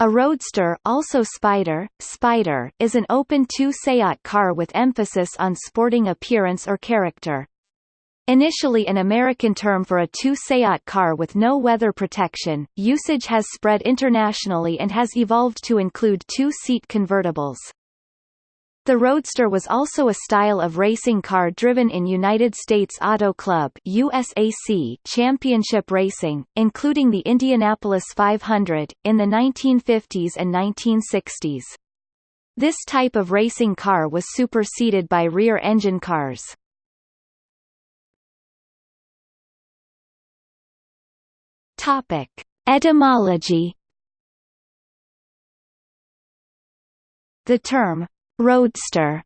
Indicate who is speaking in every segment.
Speaker 1: A roadster also Spider, Spider is an open two-seat car with emphasis on sporting appearance or character. Initially an American term for a two-seat car with no weather protection, usage has spread internationally and has evolved to include two-seat convertibles. The Roadster was also a style of racing car driven in United States Auto Club USAC championship racing, including the Indianapolis 500, in the 1950s and 1960s. This type of racing car was superseded by rear-engine cars. Etymology The term Roadster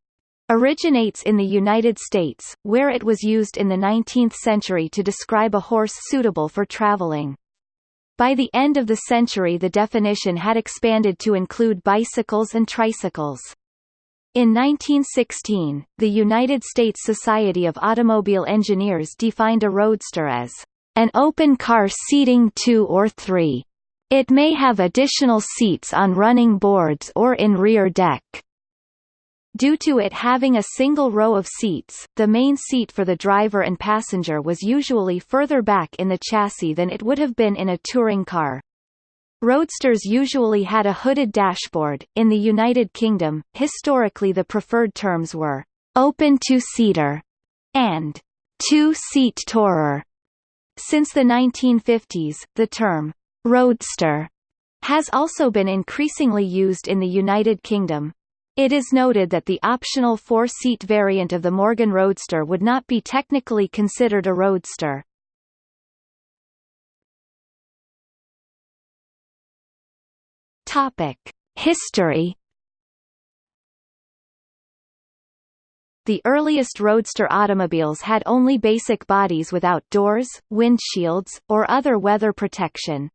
Speaker 1: originates in the United States, where it was used in the 19th century to describe a horse suitable for traveling. By the end of the century the definition had expanded to include bicycles and tricycles. In 1916, the United States Society of Automobile Engineers defined a roadster as an open car seating two or three. It may have additional seats on running boards or in rear deck. Due to it having a single row of seats, the main seat for the driver and passenger was usually further back in the chassis than it would have been in a touring car. Roadsters usually had a hooded dashboard. In the United Kingdom, historically the preferred terms were open two-seater and two-seat tourer. Since the 1950s, the term roadster has also been increasingly used in the United Kingdom. It is noted that the optional four-seat variant of the Morgan Roadster would not be technically considered a roadster. Topic: History The earliest roadster automobiles had only basic bodies without doors, windshields, or other weather protection.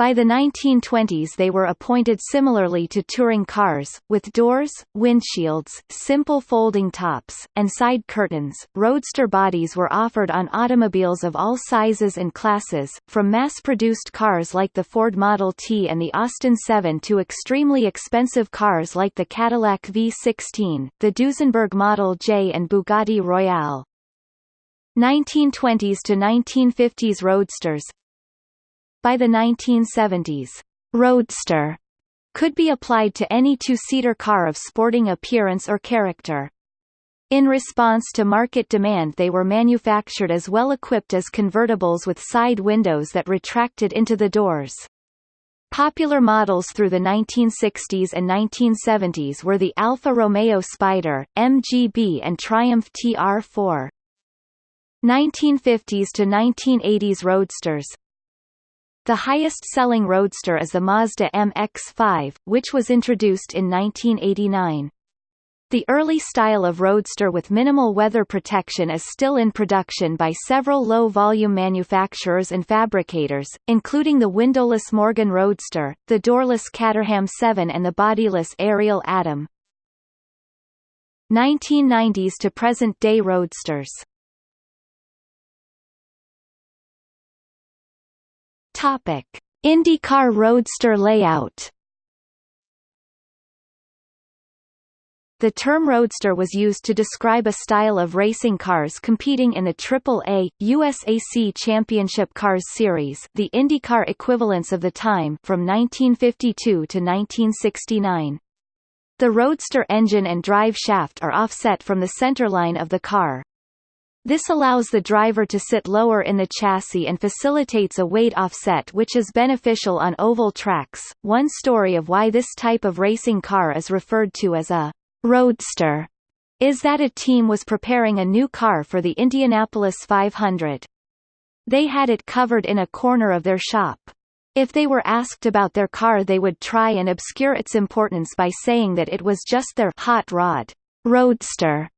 Speaker 1: By the 1920s they were appointed similarly to touring cars, with doors, windshields, simple folding tops, and side curtains. Roadster bodies were offered on automobiles of all sizes and classes, from mass-produced cars like the Ford Model T and the Austin 7 to extremely expensive cars like the Cadillac V16, the Duesenberg Model J and Bugatti Royale. 1920s to 1950s roadsters, by the 1970s, roadster could be applied to any two-seater car of sporting appearance or character. In response to market demand they were manufactured as well equipped as convertibles with side windows that retracted into the doors. Popular models through the 1960s and 1970s were the Alfa Romeo Spider, MGB and Triumph TR4. 1950s to 1980s roadsters, the highest-selling roadster is the Mazda MX-5, which was introduced in 1989. The early style of roadster with minimal weather protection is still in production by several low-volume manufacturers and fabricators, including the windowless Morgan Roadster, the doorless Caterham 7 and the bodyless Ariel Atom. 1990s to present-day roadsters Topic: IndyCar Roadster layout. The term roadster was used to describe a style of racing cars competing in the AAA, USAC Championship Cars Series the IndyCar equivalents of the time from 1952 to 1969. The roadster engine and drive shaft are offset from the centerline of the car. This allows the driver to sit lower in the chassis and facilitates a weight offset which is beneficial on oval tracks. One story of why this type of racing car is referred to as a roadster is that a team was preparing a new car for the Indianapolis 500. They had it covered in a corner of their shop. If they were asked about their car they would try and obscure its importance by saying that it was just their hot rod roadster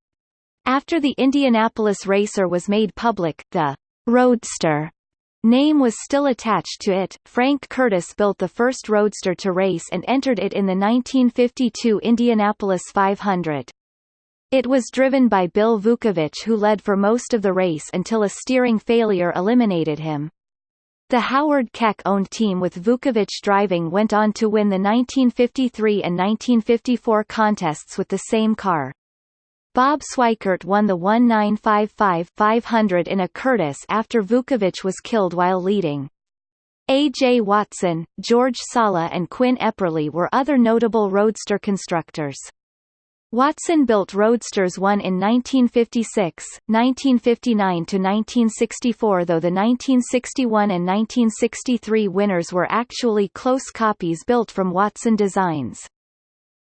Speaker 1: after the Indianapolis Racer was made public, the Roadster name was still attached to it. Frank Kurtis built the first Roadster to race and entered it in the 1952 Indianapolis 500. It was driven by Bill Vukovich who led for most of the race until a steering failure eliminated him. The Howard Keck-owned team with Vukovich driving went on to win the 1953 and 1954 contests with the same car. Bob Sweikert won the 1955-500 in a Kurtis after Vukovich was killed while leading. A. J. Watson, George Salih and Quin Epperly were other notable roadster constructors. Watson built Roadsters 1 in 1956, 1959–1964 though the 1961 and 1963 winners were actually close copies built from Watson designs.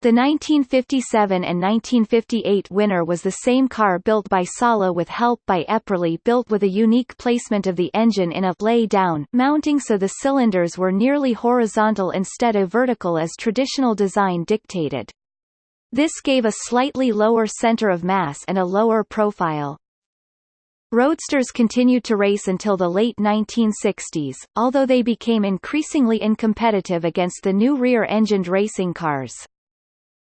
Speaker 1: The 1957 and 1958 winner was the same car built by Salih with help by Epperly built with a unique placement of the engine in a lay-down mounting so the cylinders were nearly horizontal instead of vertical as traditional design dictated. This gave a slightly lower center of mass and a lower profile. Roadsters continued to race until the late 1960s, although they became increasingly uncompetitive against the new rear-engined racing cars.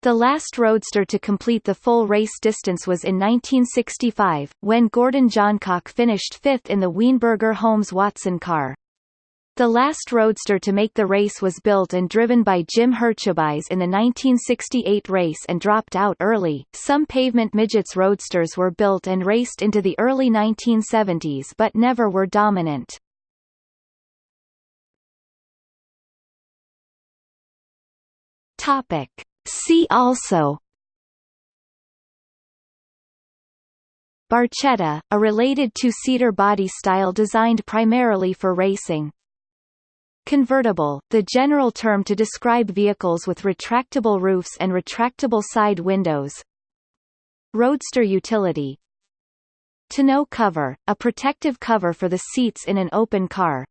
Speaker 1: The last roadster to complete the full race distance was in 1965, when Gordon Johncock finished fifth in the Weinberger Homes Watson car. The last roadster to make the race was built and driven by Jim Hurtubise in the 1968 race and dropped out early. Some pavement midgets roadsters were built and raced into the early 1970s but never were dominant. Topic. See also Barchetta, a related two-seater body style designed primarily for racing. Convertible, the general term to describe vehicles with retractable roofs and retractable side windows. Roadster utility Tonneau cover, a protective cover for the seats in an open car.